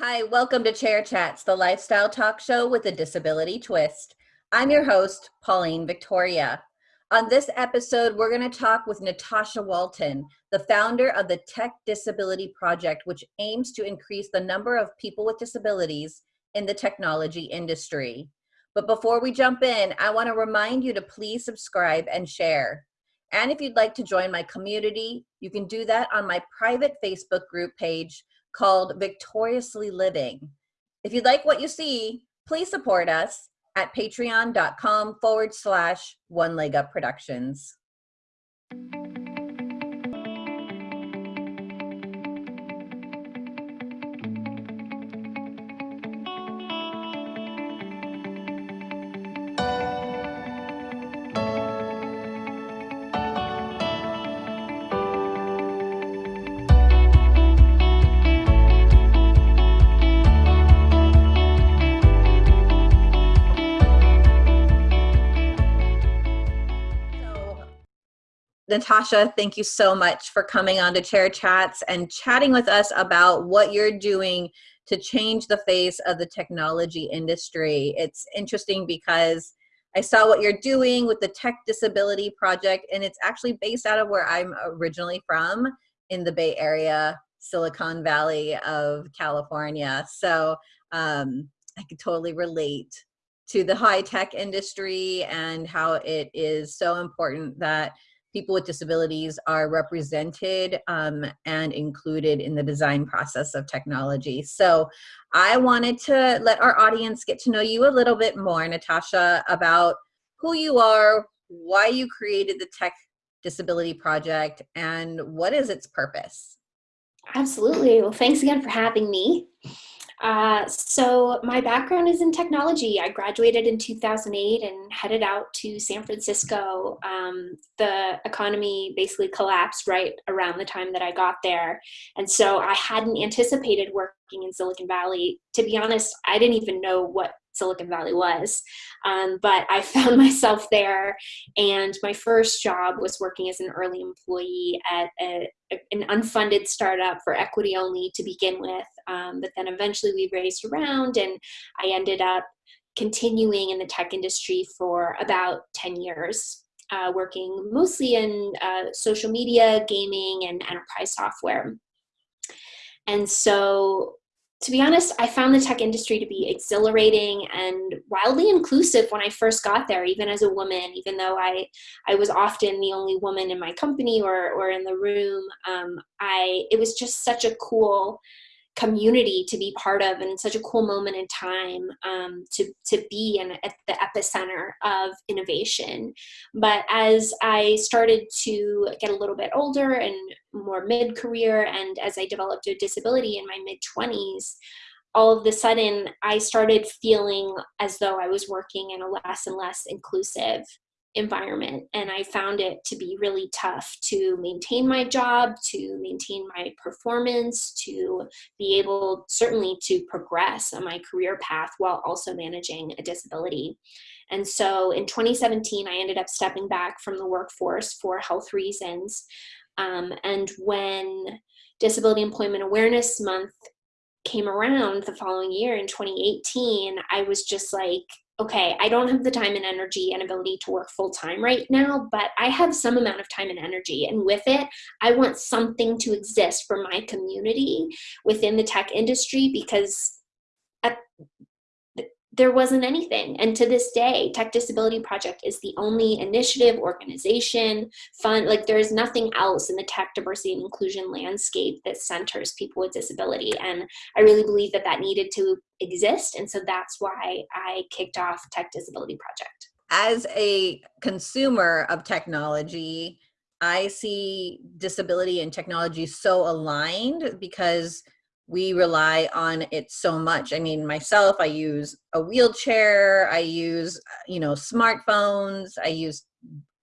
Hi, welcome to Chair Chats, the lifestyle talk show with a disability twist. I'm your host, Pauline Victoria. On this episode, we're going to talk with Natasha Walton, the founder of the Tech Disability Project, which aims to increase the number of people with disabilities in the technology industry. But before we jump in, I want to remind you to please subscribe and share. And if you'd like to join my community, you can do that on my private Facebook group page called Victoriously Living. If you like what you see, please support us at patreon.com forward slash one leg up productions. Natasha, thank you so much for coming on to Chair Chats and chatting with us about what you're doing to change the face of the technology industry. It's interesting because I saw what you're doing with the Tech Disability Project, and it's actually based out of where I'm originally from in the Bay Area, Silicon Valley of California. So um, I could totally relate to the high tech industry and how it is so important that people with disabilities are represented um, and included in the design process of technology. So I wanted to let our audience get to know you a little bit more, Natasha, about who you are, why you created the Tech Disability Project, and what is its purpose? Absolutely. Well, thanks again for having me. Uh, so my background is in technology. I graduated in 2008 and headed out to San Francisco. Um, the economy basically collapsed right around the time that I got there. And so I hadn't anticipated working in Silicon Valley. To be honest, I didn't even know what Silicon Valley was. Um, but I found myself there, and my first job was working as an early employee at a, a, an unfunded startup for equity only to begin with. Um, but then eventually we raised around, and I ended up continuing in the tech industry for about 10 years. Uh, working mostly in uh, social media, gaming, and enterprise software. And so to be honest, I found the tech industry to be exhilarating and wildly inclusive when I first got there, even as a woman, even though I, I was often the only woman in my company or, or in the room. Um, I, it was just such a cool community to be part of and such a cool moment in time um, to, to be in, at the epicenter of innovation. But as I started to get a little bit older and more mid-career and as I developed a disability in my mid-20s, all of a sudden I started feeling as though I was working in a less and less inclusive environment and I found it to be really tough to maintain my job, to maintain my performance, to be able certainly to progress on my career path while also managing a disability. And so in 2017, I ended up stepping back from the workforce for health reasons. Um, and when Disability Employment Awareness Month came around the following year in 2018, I was just like, okay, I don't have the time and energy and ability to work full time right now, but I have some amount of time and energy. And with it, I want something to exist for my community within the tech industry because there wasn't anything. And to this day, Tech Disability Project is the only initiative, organization, fund, like there is nothing else in the tech diversity and inclusion landscape that centers people with disability. And I really believe that that needed to exist. And so that's why I kicked off Tech Disability Project. As a consumer of technology, I see disability and technology so aligned because we rely on it so much. I mean, myself, I use a wheelchair, I use, you know, smartphones, I use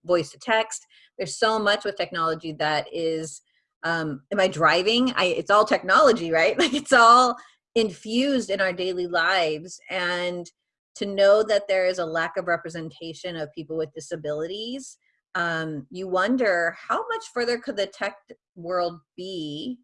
voice to text. There's so much with technology that is, um, am I driving? I, it's all technology, right? Like it's all infused in our daily lives. And to know that there is a lack of representation of people with disabilities, um, you wonder how much further could the tech world be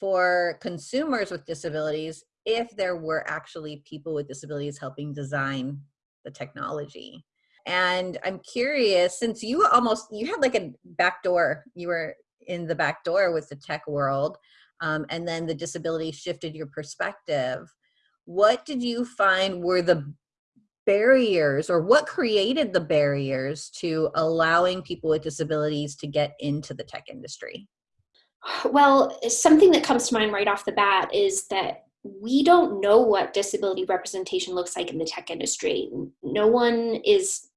for consumers with disabilities if there were actually people with disabilities helping design the technology. And I'm curious, since you almost you had like a back door, you were in the back door with the tech world, um, and then the disability shifted your perspective. What did you find were the barriers, or what created the barriers to allowing people with disabilities to get into the tech industry? Well, something that comes to mind right off the bat is that we don't know what disability representation looks like in the tech industry. No one is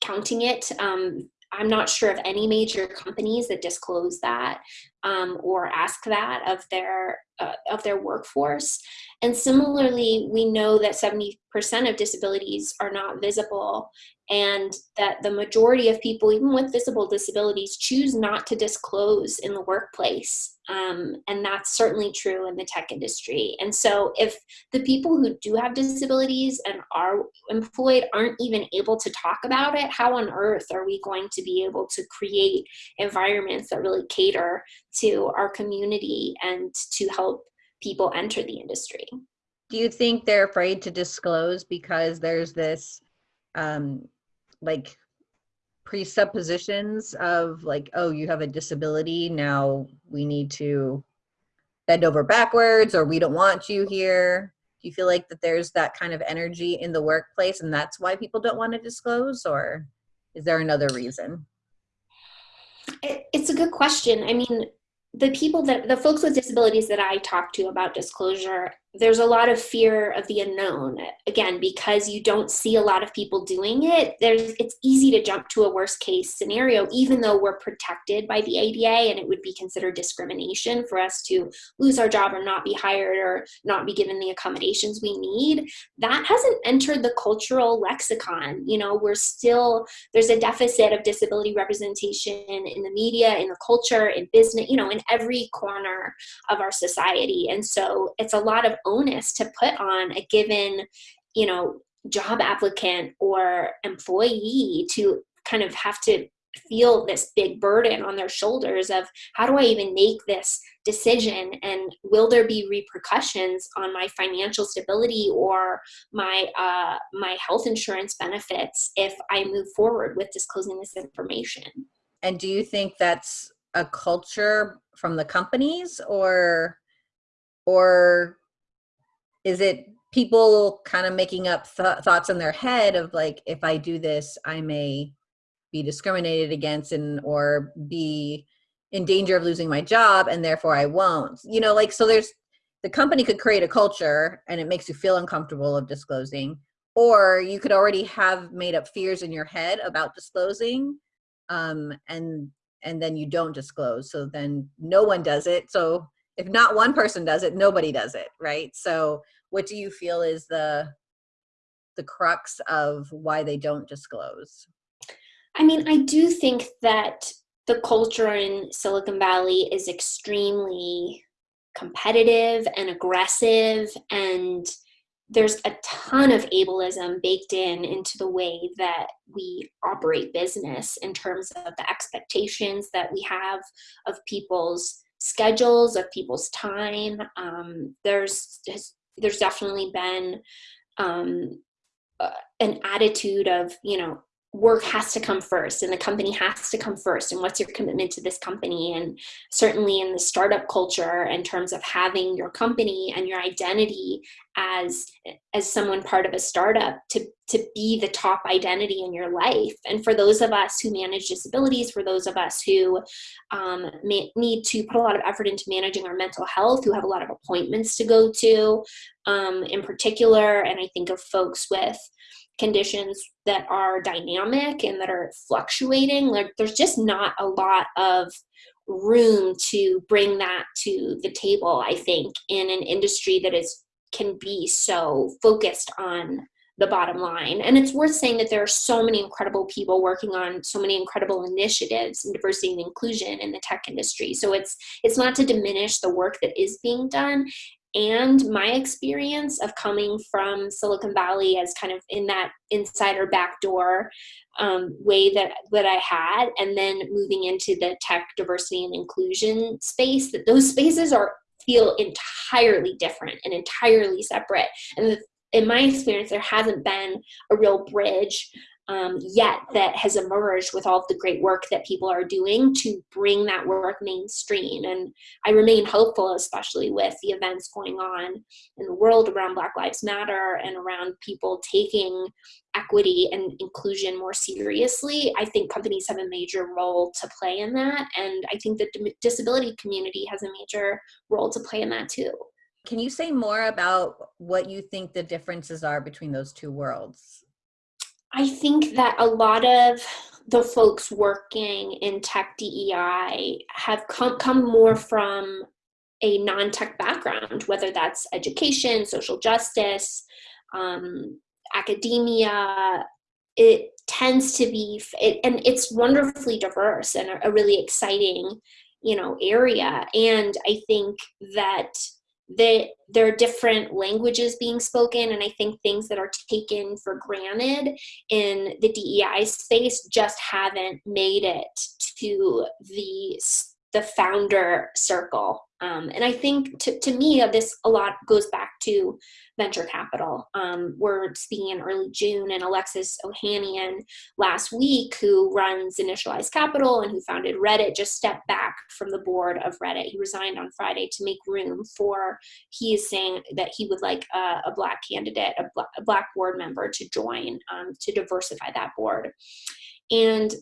counting it. Um, I'm not sure of any major companies that disclose that um, or ask that of their uh, of their workforce. And similarly, we know that 70% of disabilities are not visible and that the majority of people, even with visible disabilities, choose not to disclose in the workplace. Um, and that's certainly true in the tech industry. And so, if the people who do have disabilities and are employed aren't even able to talk about it, how on earth are we going to be able to create environments that really cater to our community and to help people enter the industry? Do you think they're afraid to disclose because there's this um, like presuppositions of like, oh, you have a disability, now we need to bend over backwards or we don't want you here? Do you feel like that there's that kind of energy in the workplace and that's why people don't want to disclose or is there another reason? It's a good question. I mean, the people that the folks with disabilities that I talk to about disclosure there's a lot of fear of the unknown. Again because you don't see a lot of people doing it there's it's easy to jump to a worst case scenario even though we're protected by the ada and it would be considered discrimination for us to lose our job or not be hired or not be given the accommodations we need. That hasn't entered the cultural lexicon. You know we're still there's a deficit of disability representation in the media in the culture in business you know in every corner of our society. And so it's a lot of onus to put on a given, you know, job applicant or employee to kind of have to feel this big burden on their shoulders of how do I even make this decision and will there be repercussions on my financial stability or my uh, my health insurance benefits if I move forward with disclosing this information. And do you think that's a culture from the companies or or is it people kind of making up th thoughts in their head of like if i do this i may be discriminated against and or be in danger of losing my job and therefore i won't you know like so there's the company could create a culture and it makes you feel uncomfortable of disclosing or you could already have made up fears in your head about disclosing um, and and then you don't disclose so then no one does it so if not one person does it nobody does it right? So what do you feel is the the crux of why they don't disclose? I mean i do think that the culture in silicon valley is extremely competitive and aggressive and there's a ton of ableism baked in into the way that we operate business in terms of the expectations that we have of people's schedules of people's time. Um, there's there's definitely been um, uh, an attitude of you know work has to come first and the company has to come first and what's your commitment to this company? And certainly in the startup culture in terms of having your company and your identity as as someone part of a startup to to be the top identity in your life. And for those of us who manage disabilities for those of us who um, may, need to put a lot of effort into managing our mental health who have a lot of appointments to go to um, in particular and i think of folks with conditions that are dynamic and that are fluctuating like there's just not a lot of room to bring that to the table i think in an industry that is can be so focused on the bottom line. And it's worth saying that there are so many incredible people working on so many incredible initiatives in diversity and inclusion in the tech industry. So it's it's not to diminish the work that is being done and my experience of coming from Silicon Valley as kind of in that insider backdoor um, way that that I had, and then moving into the tech diversity and inclusion space, that those spaces are feel entirely different and entirely separate. And the, in my experience, there hasn't been a real bridge um, yet that has emerged with all the great work that people are doing to bring that work mainstream. And I remain hopeful, especially with the events going on in the world around Black Lives Matter and around people taking equity and inclusion more seriously. I think companies have a major role to play in that. And I think the disability community has a major role to play in that too. Can you say more about what you think the differences are between those two worlds? I think that a lot of the folks working in tech DEI have come, come more from a non-tech background, whether that's education, social justice, um, academia. It tends to be, it, and it's wonderfully diverse and a, a really exciting, you know, area. And I think that that there are different languages being spoken and i think things that are taken for granted in the dei space just haven't made it to the the founder circle. Um, and I think to, to me, uh, this a lot goes back to venture capital. Um, we're speaking in early June, and Alexis Ohanian last week, who runs Initialized Capital and who founded Reddit, just stepped back from the board of Reddit. He resigned on Friday to make room for, he is saying that he would like a, a black candidate, a, bl a, black board member to join um, to diversify that board. And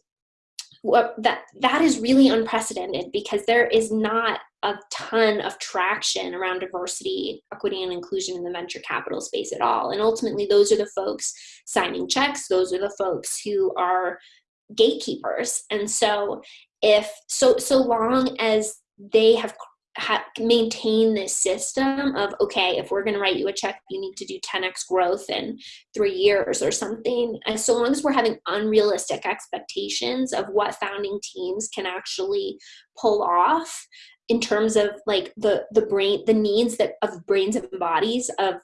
what that that is really unprecedented because there is not a ton of traction around diversity, equity, and inclusion in the venture capital space at all. And ultimately, those are the folks signing checks. Those are the folks who are gatekeepers. And so, if so, so long as they have ha- maintain this system of okay if we're going to write you a check you need to do 10x growth in three years or something and so long as we're having unrealistic expectations of what founding teams can actually pull off in terms of like the the brain the needs that of brains and bodies of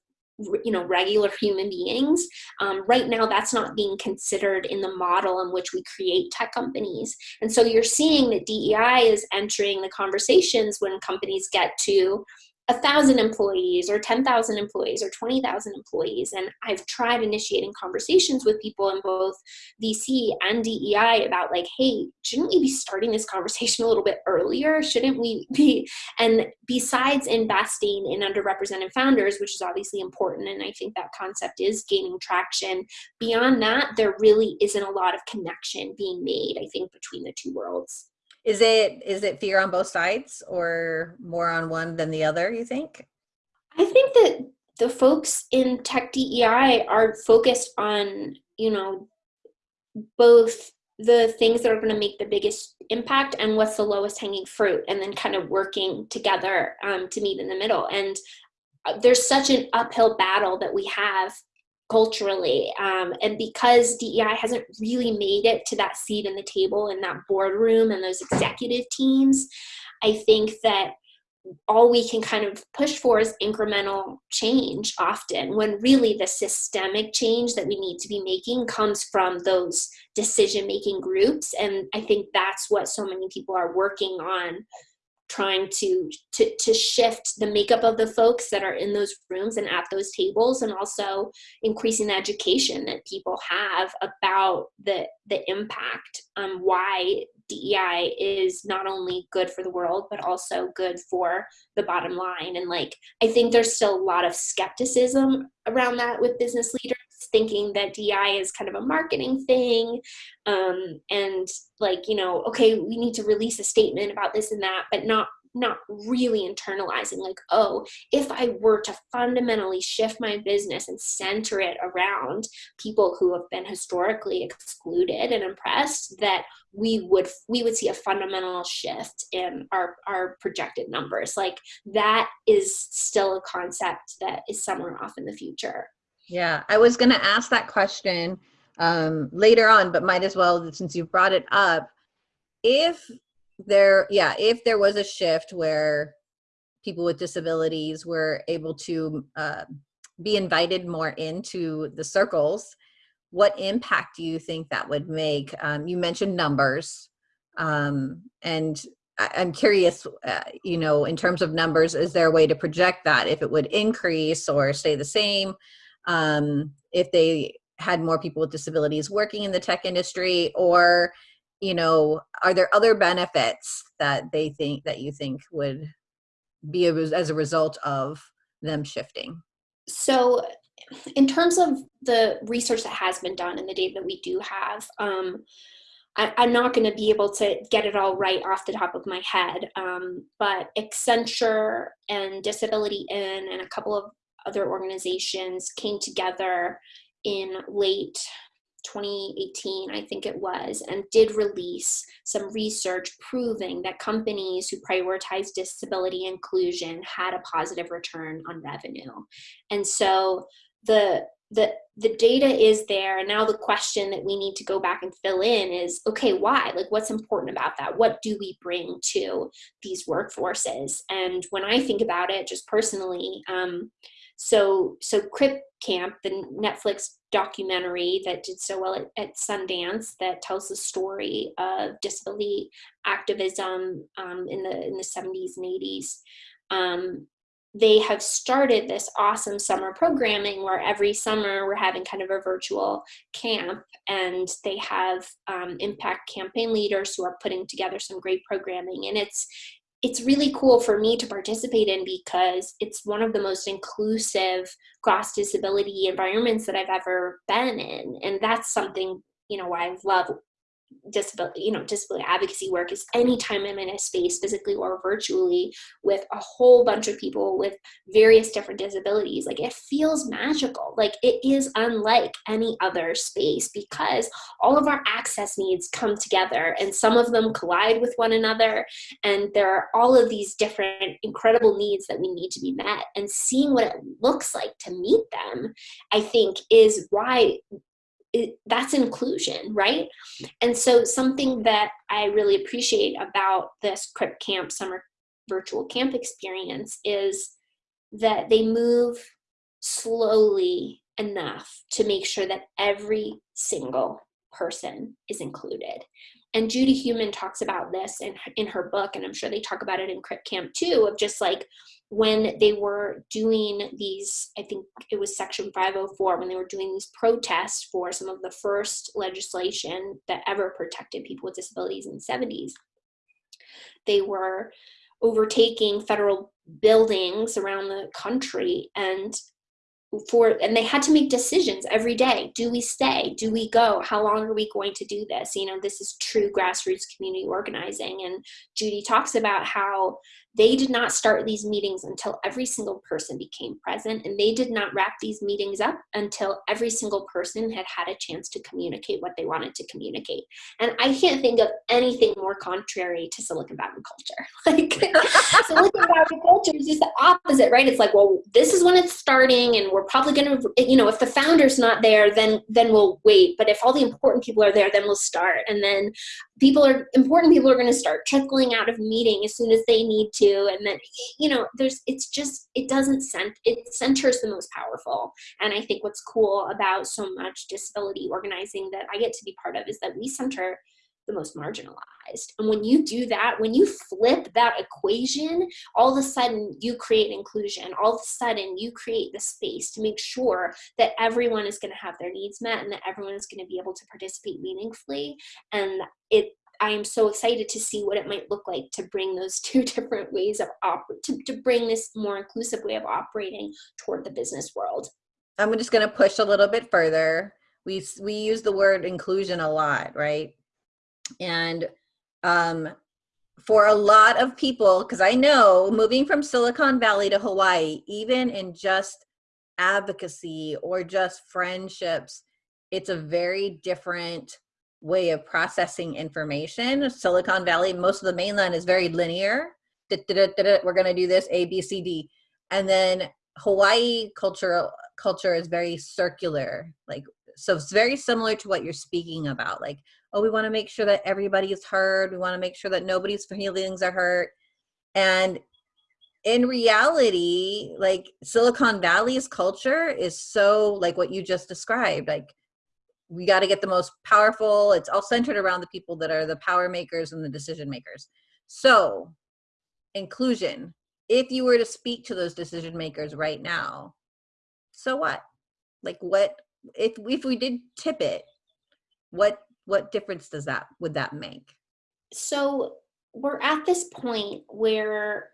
you know regular human beings. Um, right now that's not being considered in the model in which we create tech companies. And so you're seeing that dei is entering the conversations when companies get to a thousand employees or 10,000 employees or 20,000 employees. And I've tried initiating conversations with people in both VC and DEI about like, hey, shouldn't we be starting this conversation a little bit earlier? Shouldn't we be? And besides investing in underrepresented founders, which is obviously important, and I think that concept is gaining traction, beyond that, there really isn't a lot of connection being made, I think, between the two worlds. Is it is it fear on both sides or more on one than the other, you think? I think that the folks in tech DEI are focused on, you know, both the things that are going to make the biggest impact and what's the lowest hanging fruit and then kind of working together um, to meet in the middle and uh, there's such an uphill battle that we have culturally. Um, and because DEI hasn't really made it to that seat in the table in that boardroom and those executive teams, I think that all we can kind of push for is incremental change often when really the systemic change that we need to be making comes from those decision making groups and i think that's what so many people are working on trying to, to to shift the makeup of the folks that are in those rooms and at those tables and also increasing the education that people have about the the impact um, why DEI is not only good for the world but also good for the bottom line. And like I think there's still a lot of skepticism around that with business leaders thinking that DI is kind of a marketing thing um, and like, you know, okay, we need to release a statement about this and that, but not not really internalizing like oh if i were to fundamentally shift my business and center it around people who have been historically excluded and oppressed that we would we would see a fundamental shift in our our projected numbers. Like that is still a concept that is somewhere off in the future yeah, I was going to ask that question um, later on, but might as well since you brought it up. If there, yeah, if there was a shift where people with disabilities were able to uh, be invited more into the circles, what impact do you think that would make? Um, you mentioned numbers, um, and I'm curious, uh, you know, in terms of numbers, is there a way to project that if it would increase or stay the same? Um, if they had more people with disabilities working in the tech industry or, you know, are there other benefits that they think that you think would be as a result of them shifting? So in terms of the research that has been done and the data that we do have, um, I, am not going to be able to get it all right off the top of my head, um, but Accenture and Disability In and a couple of other organizations came together in late 2018, I think it was, and did release some research proving that companies who prioritize disability inclusion had a positive return on revenue. And so the the the data is there. And now the question that we need to go back and fill in is okay why? Like what's important about that? What do we bring to these workforces? And when i think about it just personally um, so so crip camp the netflix documentary that did so well at, at sundance that tells the story of disability activism um, in the in the 70s and 80s um, they have started this awesome summer programming where every summer we're having kind of a virtual camp and they have um, impact campaign leaders who are putting together some great programming and it's it's really cool for me to participate in because it's one of the most inclusive cross disability environments that I've ever been in. And that's something you know I love disability, you know, disability advocacy work is anytime I'm in a space, physically or virtually, with a whole bunch of people with various different disabilities. Like it feels magical. Like it is unlike any other space because all of our access needs come together and some of them collide with one another. And there are all of these different incredible needs that we need to be met. And seeing what it looks like to meet them, I think, is why it, that's inclusion, right? And so something that I really appreciate about this Crip Camp summer virtual camp experience is that they move slowly enough to make sure that every single person is included. And Judy Heumann talks about this in, in her book, and I'm sure they talk about it in Crip Camp too, of just like when they were doing these, I think it was Section 504, when they were doing these protests for some of the first legislation that ever protected people with disabilities in the 70s, they were overtaking federal buildings around the country and for and they had to make decisions every day. Do we stay? Do we go? How long are we going to do this? You know this is true grassroots community organizing. And judy talks about how they did not start these meetings until every single person became present, and they did not wrap these meetings up until every single person had had a chance to communicate what they wanted to communicate. And I can't think of anything more contrary to Silicon Valley culture. Like Silicon Valley culture is just the opposite, right? It's like, well, this is when it's starting, and we're probably going to, you know, if the founder's not there, then then we'll wait. But if all the important people are there, then we'll start. And then people are important people are going to start trickling out of meeting as soon as they need to and then you know there's it's just it doesn't cent it centers the most powerful. And i think what's cool about so much disability organizing that i get to be part of is that we center the most marginalized. And when you do that when you flip that equation all of a sudden you create inclusion. All of a sudden you create the space to make sure that everyone is going to have their needs met and that everyone is going to be able to participate meaningfully. And it I am so excited to see what it might look like to bring those two different ways of operate to, to bring this more inclusive way of operating toward the business world. I'm just going to push a little bit further. We we use the word inclusion a lot, right? And um, for a lot of people, because I know moving from Silicon Valley to Hawaii, even in just advocacy or just friendships, it's a very different way of processing information. Silicon Valley, most of the mainland is very linear. We're going to do this A, B, C, D. And then Hawaii culture culture is very circular. Like so it's very similar to what you're speaking about. Like, oh, we want to make sure that everybody is heard. We want to make sure that nobody's feelings are hurt. And in reality, like Silicon Valley's culture is so like what you just described. Like we got to get the most powerful it's all centered around the people that are the power makers and the decision makers So, inclusion. If you were to speak to those decision makers right now, so what? Like what if if we did tip it, what what difference does that would that make? So we're at this point where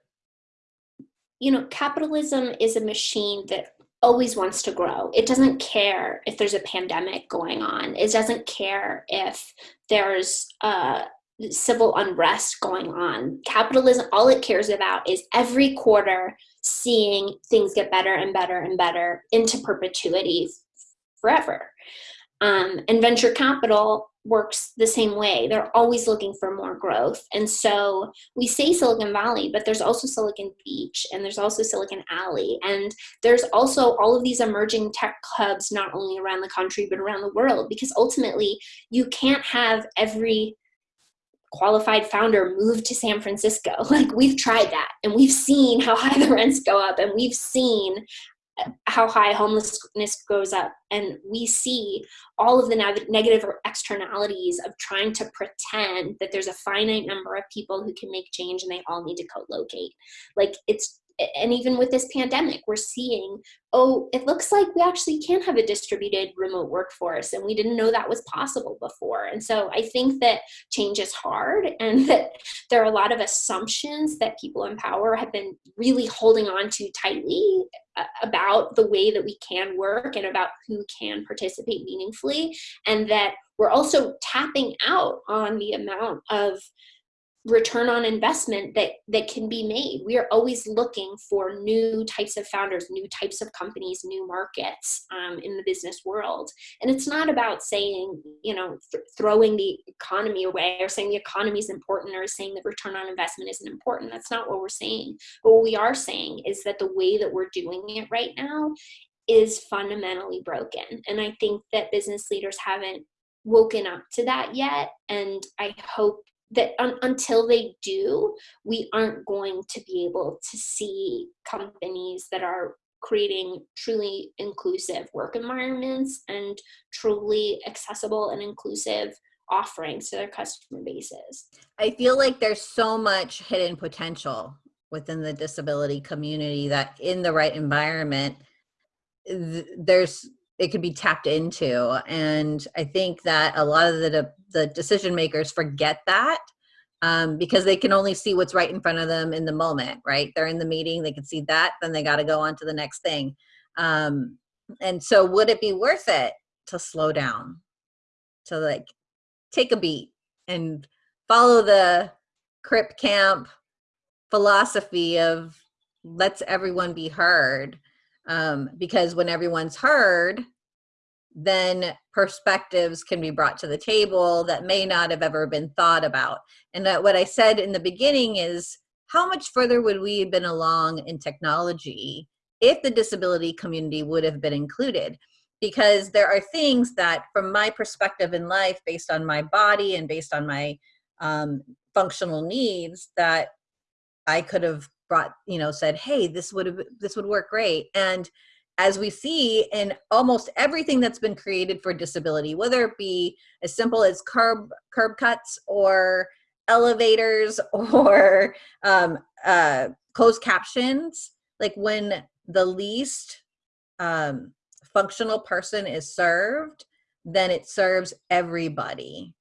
you know capitalism is a machine that always wants to grow. It doesn't care if there's a pandemic going on. It doesn't care if there's uh, civil unrest going on. Capitalism, all it cares about is every quarter seeing things get better and better and better into perpetuity forever. Um, and venture capital works the same way. They're always looking for more growth. And so we say Silicon Valley, but there's also Silicon Beach and there's also Silicon Alley. And there's also all of these emerging tech hubs, not only around the country, but around the world, because ultimately you can't have every qualified founder move to San Francisco. Like we've tried that and we've seen how high the rents go up and we've seen how high homelessness goes up. And we see all of the negative externalities of trying to pretend that there's a finite number of people who can make change and they all need to co-locate. Like it's and even with this pandemic, we're seeing, oh, it looks like we actually can have a distributed remote workforce, and we didn't know that was possible before. And so I think that change is hard, and that there are a lot of assumptions that people in power have been really holding on to tightly uh, about the way that we can work and about who can participate meaningfully, and that we're also tapping out on the amount of return on investment that that can be made. We are always looking for new types of founders new types of companies new markets um, in the business world. And it's not about saying you know th- throwing the economy away or saying the economy is important or saying that return on investment isn't important. That's not what we're saying. But what we are saying is that the way that we're doing it right now is fundamentally broken. And i think that business leaders haven't woken up to that yet. And i hope that un- until they do, we aren't going to be able to see companies that are creating truly inclusive work environments and truly accessible and inclusive offerings to their customer bases. I feel like there's so much hidden potential within the disability community that in the right environment th- there's it could be tapped into and i think that a lot of the the decision makers forget that um, because they can only see what's right in front of them in the moment right? They're in the meeting they can see that then they got to go on to the next thing. Um, and so would it be worth it to slow down? To like take a beat and follow the crip camp philosophy of let's everyone be heard um, because when everyone's heard then perspectives can be brought to the table that may not have ever been thought about. And that what i said in the beginning is how much further would we have been along in technology if the disability community would have been included? Because there are things that from my perspective in life based on my body and based on my um, functional needs that i could have brought you know said hey this would have this would work great. And as we see in almost everything that's been created for disability whether it be as simple as curb curb cuts or elevators or um, uh, closed captions like when the least um, functional person is served then it serves everybody.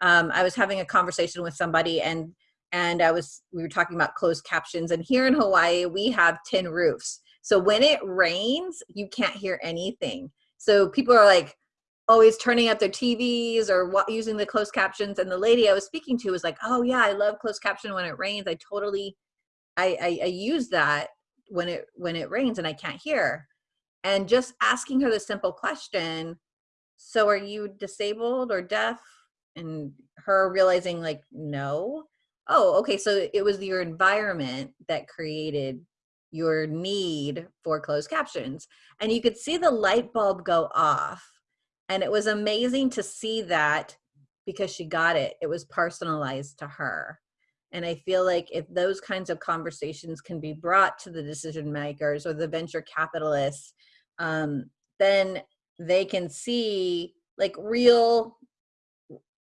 Um, i was having a conversation with somebody and and I was we were talking about closed captions and here in Hawaii we have tin roofs. So when it rains, you can't hear anything. So people are like always turning up their TVs or using the closed captions and the lady I was speaking to was like, "Oh yeah, I love closed caption when it rains. I totally I, I, I use that when it when it rains and I can't hear." And just asking her the simple question, "So are you disabled or deaf?" and her realizing like, "No." Oh okay so it was your environment that created your need for closed captions and you could see the light bulb go off and it was amazing to see that because she got it it was personalized to her and i feel like if those kinds of conversations can be brought to the decision makers or the venture capitalists um, then they can see like real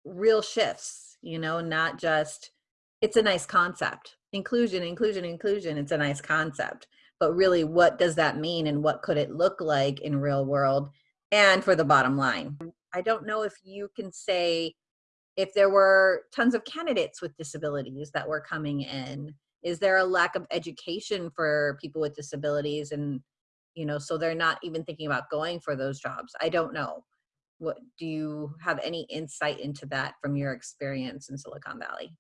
real shifts you know not just it's a nice concept. Inclusion, inclusion, inclusion, it's a nice concept. But really, what does that mean and what could it look like in real world and for the bottom line? I don't know if you can say if there were tons of candidates with disabilities that were coming in is there a lack of education for people with disabilities and you know so they're not even thinking about going for those jobs i don't know what do you have any insight into that from your experience in silicon valley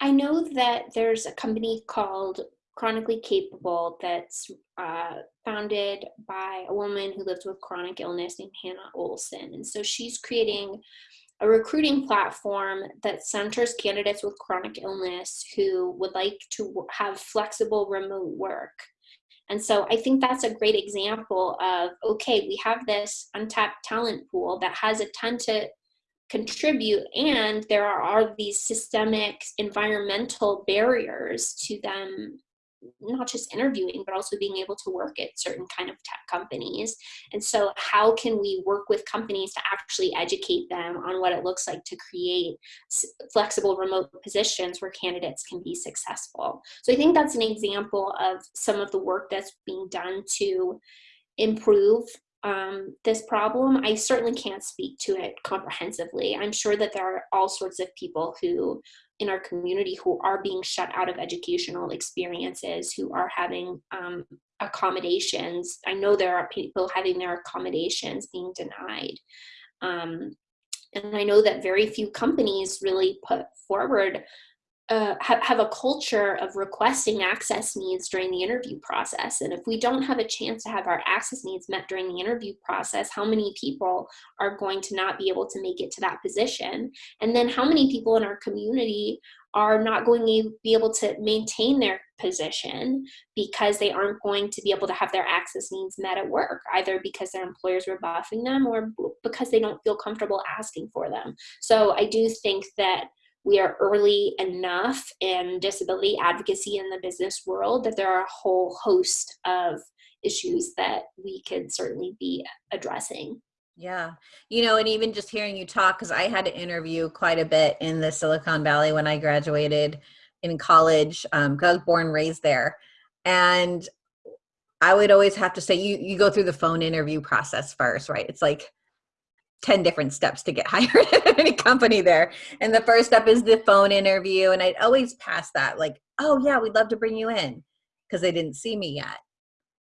i know that there's a company called chronically capable that's uh, founded by a woman who lives with chronic illness named hannah olson and so she's creating a recruiting platform that centers candidates with chronic illness who would like to have flexible remote work. And so I think that's a great example of, okay, we have this untapped talent pool that has a ton to contribute and there are, are these systemic environmental barriers to them not just interviewing, but also being able to work at certain kind of tech companies. And so how can we work with companies to actually educate them on what it looks like to create flexible remote positions where candidates can be successful? So I think that's an example of some of the work that's being done to improve um, this problem. I certainly can't speak to it comprehensively. I'm sure that there are all sorts of people who in our community who are being shut out of educational experiences, who are having um, accommodations. I know there are people having their accommodations being denied. Um, and I know that very few companies really put forward uh, have, have a culture of requesting access needs during the interview process. And if we don't have a chance to have our access needs met during the interview process, how many people are going to not be able to make it to that position? And then how many people in our community are not going to be able to maintain their position because they aren't going to be able to have their access needs met at work, either because their employers are buffing them or because they don't feel comfortable asking for them. So I do think that we are early enough in disability advocacy in the business world that there are a whole host of issues that we could certainly be addressing. Yeah. You know, and even just hearing you talk, because I had to interview quite a bit in the Silicon Valley when I graduated in college, um, I was born raised there. And I would always have to say, you, you go through the phone interview process first, right? It's like 10 different steps to get hired at any company there. And the first step is the phone interview. And I'd always pass that, like, oh, yeah, we'd love to bring you in because they didn't see me yet.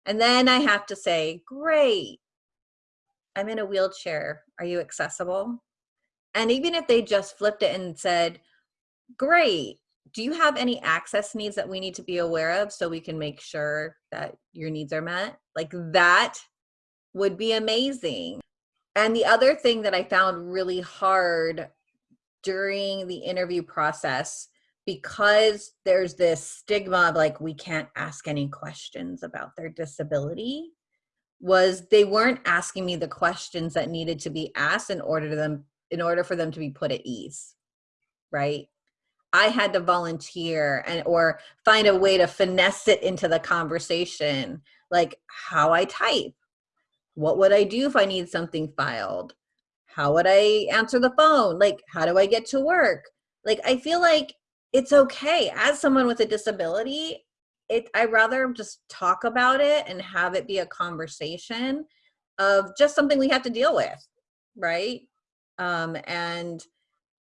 And then I have to say, great, I'm in a wheelchair. Are you accessible? And even if they just flipped it and said, great, do you have any access needs that we need to be aware of so we can make sure that your needs are met? Like that would be amazing. And the other thing that I found really hard during the interview process, because there's this stigma of like, we can't ask any questions about their disability, was they weren't asking me the questions that needed to be asked in order to them in order for them to be put at ease right? I had to volunteer and or find a way to finesse it into the conversation like how i type what would I do if I need something filed? How would I answer the phone? Like, how do I get to work? Like, I feel like it's okay as someone with a disability. It, I rather just talk about it and have it be a conversation of just something we have to deal with, right? Um, and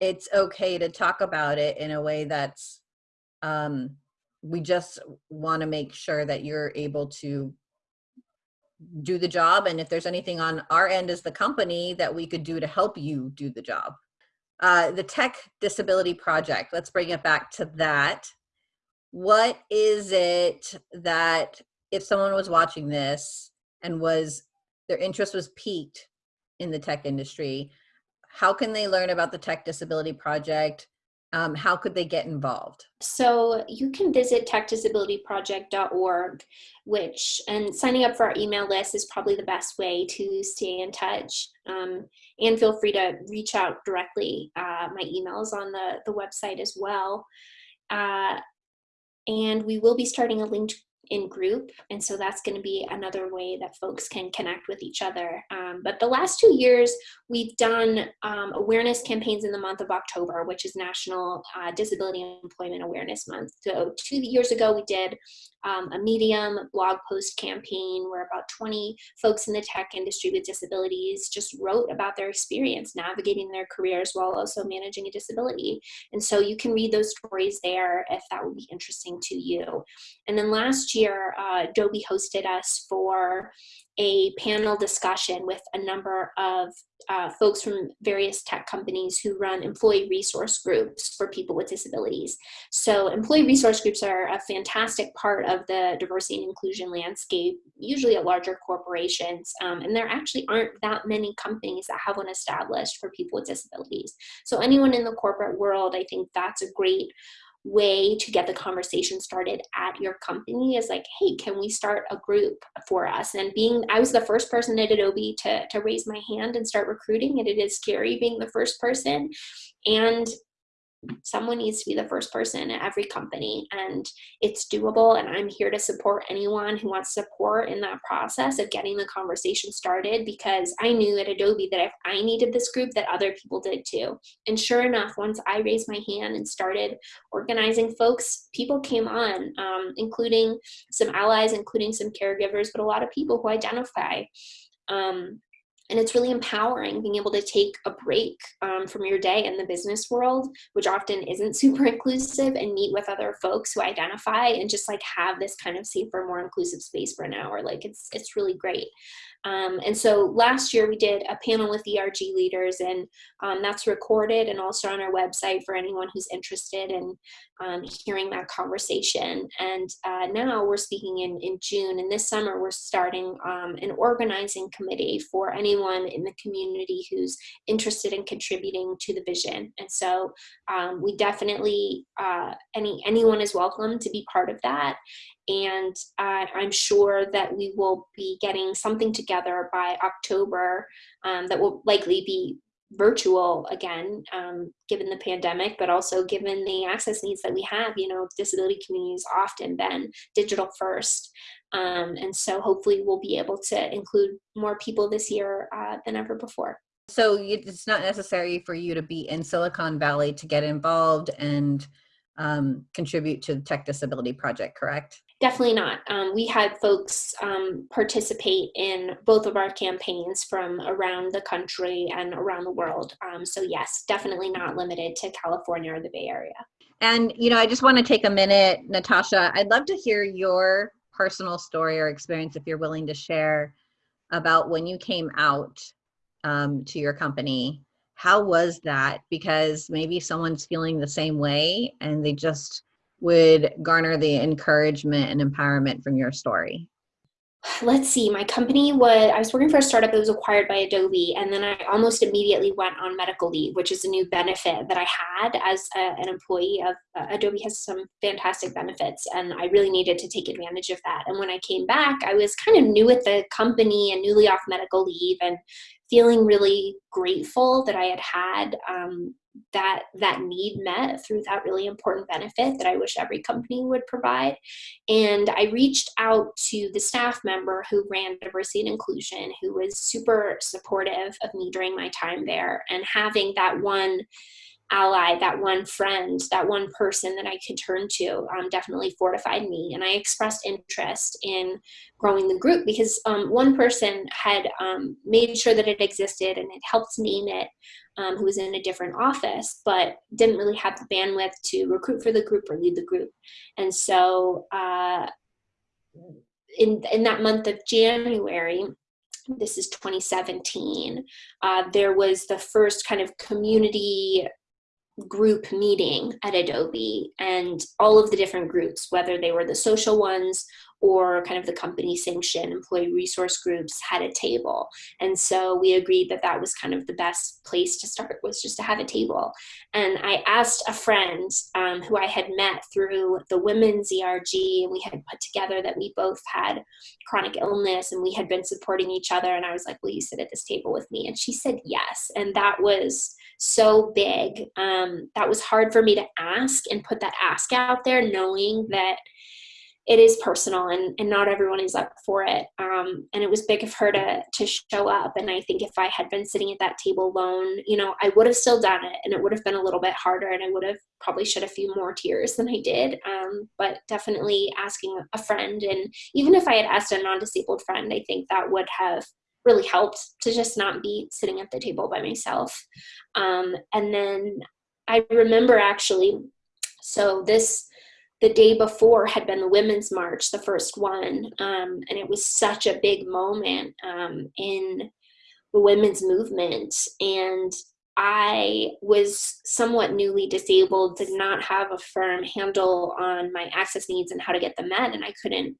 it's okay to talk about it in a way that's um, we just want to make sure that you're able to do the job and if there's anything on our end as the company that we could do to help you do the job. Uh, the Tech Disability Project, let's bring it back to that. What is it that if someone was watching this and was their interest was piqued in the tech industry, how can they learn about the Tech Disability Project? Um, how could they get involved? So you can visit techdisabilityproject.org, which, and signing up for our email list is probably the best way to stay in touch. Um, and feel free to reach out directly. Uh, my email is on the, the website as well. Uh, and we will be starting a linked in group. And so that's going to be another way that folks can connect with each other. Um, but the last two years, we've done um, awareness campaigns in the month of October, which is National uh, Disability Employment Awareness Month. So two years ago, we did um, a Medium blog post campaign where about 20 folks in the tech industry with disabilities just wrote about their experience navigating their careers while also managing a disability. And so you can read those stories there if that would be interesting to you. And then last year, uh, Adobe hosted us for a panel discussion with a number of uh, folks from various tech companies who run employee resource groups for people with disabilities. So employee resource groups are a fantastic part of the diversity and inclusion landscape, usually at larger corporations, um, and there actually aren't that many companies that have one established for people with disabilities. So anyone in the corporate world, I think that's a great way to get the conversation started at your company is like, hey, can we start a group for us? And being, I was the first person at Adobe to, to raise my hand and start recruiting, and it is scary being the first person. And someone needs to be the first person at every company and it's doable and i'm here to support anyone who wants support in that process of getting the conversation started because i knew at adobe that if i needed this group that other people did too. And sure enough once i raised my hand and started organizing folks people came on um, including some allies including some caregivers but a lot of people who identify um, and it's really empowering being able to take a break um, from your day in the business world which often isn't super inclusive and meet with other folks who identify and just like have this kind of safer more inclusive space for an hour. Like it's it's really great um, and so last year we did a panel with ERG leaders and um, that's recorded and also on our website for anyone who's interested in um, hearing that conversation. And uh, now we're speaking in, in June and this summer we're starting um, an organizing committee for anyone in the community who's interested in contributing to the vision. And so um, we definitely, uh, any anyone is welcome to be part of that and uh, I'm sure that we will be getting something together by October um, that will likely be virtual again, um, given the pandemic, but also given the access needs that we have. You know, disability communities often been digital first. Um, and so hopefully we'll be able to include more people this year uh, than ever before. So it's not necessary for you to be in Silicon Valley to get involved and um, contribute to the Tech Disability Project, correct? Definitely not. Um, we had folks um, participate in both of our campaigns from around the country and around the world. Um, so yes, definitely not limited to California or the Bay Area. And, you know, I just want to take a minute, Natasha, I'd love to hear your personal story or experience, if you're willing to share, about when you came out um, to your company. How was that? Because maybe someone's feeling the same way and they just would garner the encouragement and empowerment from your story? Let's see, my company was, I was working for a startup that was acquired by Adobe, and then I almost immediately went on medical leave, which is a new benefit that I had as a, an employee of uh, Adobe has some fantastic benefits, and I really needed to take advantage of that. And when I came back, I was kind of new at the company and newly off medical leave and feeling really grateful that I had had um, that that need met through that really important benefit that I wish every company would provide. And I reached out to the staff member who ran diversity and inclusion, who was super supportive of me during my time there, and having that one ally, that one friend, that one person that I could turn to um, definitely fortified me. And I expressed interest in growing the group because um, one person had um, made sure that it existed and had helped name it, um, who was in a different office, but didn't really have the bandwidth to recruit for the group or lead the group. And so uh, in, in that month of January, this is 2017, uh, there was the first kind of community group meeting at Adobe and all of the different groups, whether they were the social ones or kind of the company sanctioned employee resource groups had a table. And so we agreed that that was kind of the best place to start was just to have a table. And I asked a friend um, who I had met through the women's ERG and we had put together that we both had chronic illness and we had been supporting each other. And I was like, will you sit at this table with me? And she said yes. And that was so big. Um, that was hard for me to ask and put that ask out there knowing that it is personal and, and not everyone is up for it. Um, and it was big of her to, to show up. And I think if I had been sitting at that table alone, you know, I would have still done it and it would have been a little bit harder and I would have probably shed a few more tears than I did. Um, but definitely asking a friend. And even if I had asked a non-disabled friend, I think that would have really helped to just not be sitting at the table by myself. Um, and then I remember actually, so this, the day before had been the Women's March, the first one, um, and it was such a big moment um, in the women's movement. And I was somewhat newly disabled, did not have a firm handle on my access needs and how to get them met, and I couldn't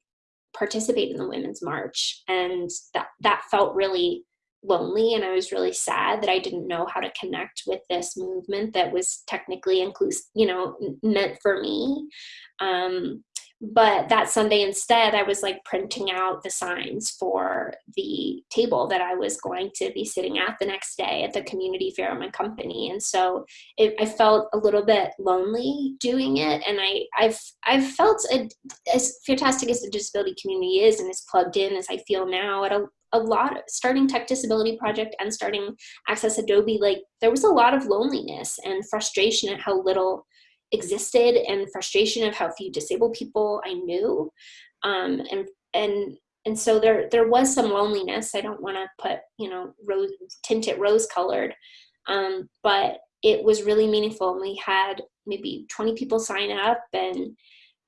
participate in the Women's March. And that, that felt really lonely and I was really sad that I didn't know how to connect with this movement that was technically inclusive, you know, meant for me. Um, but that Sunday instead, I was like printing out the signs for the table that I was going to be sitting at the next day at the community fair of my company. And so it, I felt a little bit lonely doing it. And I, I've, I've felt a, as fantastic as the disability community is and as plugged in as I feel now at a, a lot of starting tech disability project and starting access adobe like there was a lot of loneliness and frustration at how little existed and frustration of how few disabled people i knew. Um, and and and so there there was some loneliness. I don't want to put you know rose tint it rose colored. Um, but it was really meaningful. And we had maybe 20 people sign up and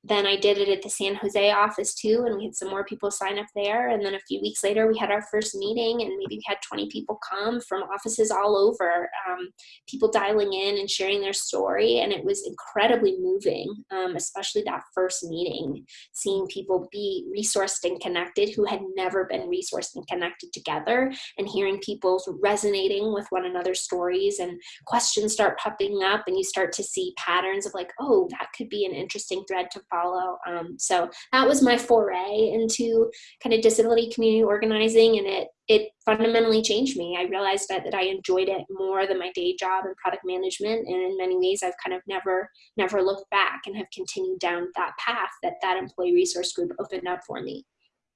then I did it at the San Jose office too, and we had some more people sign up there. And then a few weeks later, we had our first meeting, and maybe we had 20 people come from offices all over, um, people dialing in and sharing their story. And it was incredibly moving, um, especially that first meeting, seeing people be resourced and connected who had never been resourced and connected together, and hearing people resonating with one another's stories and questions start popping up, and you start to see patterns of like, oh, that could be an interesting thread to follow. Um, so that was my foray into kind of disability community organizing and it, it fundamentally changed me. I realized that, that I enjoyed it more than my day job in product management. And in many ways, I've kind of never, never looked back and have continued down that path that that employee resource group opened up for me.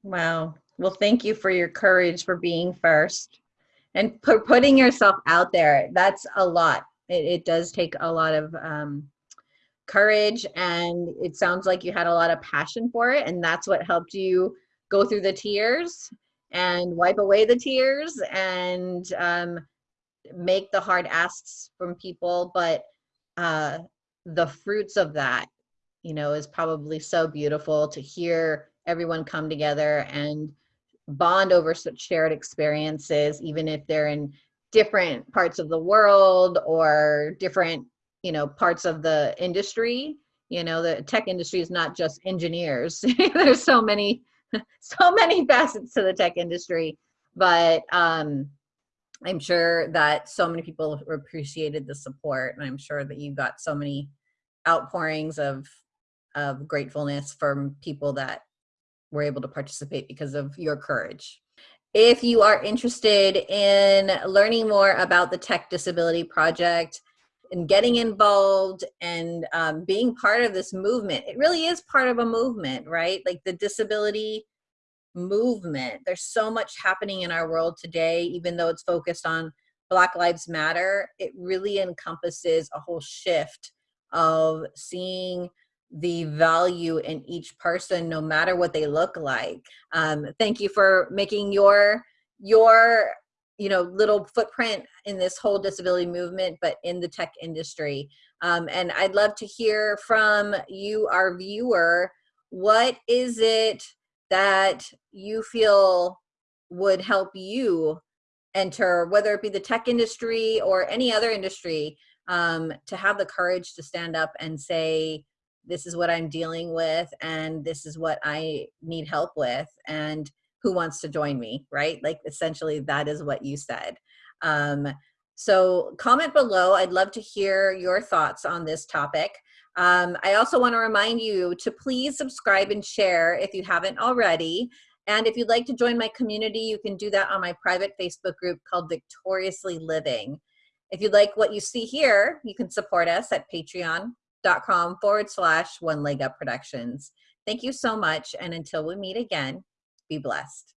Wow. Well, thank you for your courage for being first and putting yourself out there. That's a lot. It, it does take a lot of um, courage and it sounds like you had a lot of passion for it and that's what helped you go through the tears and wipe away the tears and um, make the hard asks from people. But uh, the fruits of that you know is probably so beautiful to hear everyone come together and bond over such shared experiences even if they're in different parts of the world or different you know parts of the industry. You know the tech industry is not just engineers. There's so many so many facets to the tech industry. But um i'm sure that so many people appreciated the support and i'm sure that you got so many outpourings of of gratefulness from people that were able to participate because of your courage. If you are interested in learning more about the tech disability project and getting involved and um, being part of this movement. It really is part of a movement, right? Like the disability movement. There's so much happening in our world today, even though it's focused on Black Lives Matter, it really encompasses a whole shift of seeing the value in each person, no matter what they look like. Um, thank you for making your your you know little footprint in this whole disability movement but in the tech industry. Um, and i'd love to hear from you our viewer what is it that you feel would help you enter whether it be the tech industry or any other industry um, to have the courage to stand up and say this is what i'm dealing with and this is what i need help with and who wants to join me, right? Like essentially that is what you said. Um, so comment below. I'd love to hear your thoughts on this topic. Um, I also want to remind you to please subscribe and share if you haven't already. And if you'd like to join my community, you can do that on my private Facebook group called Victoriously Living. If you'd like what you see here, you can support us at patreon.com forward slash one leg up productions. Thank you so much. And until we meet again, be blessed.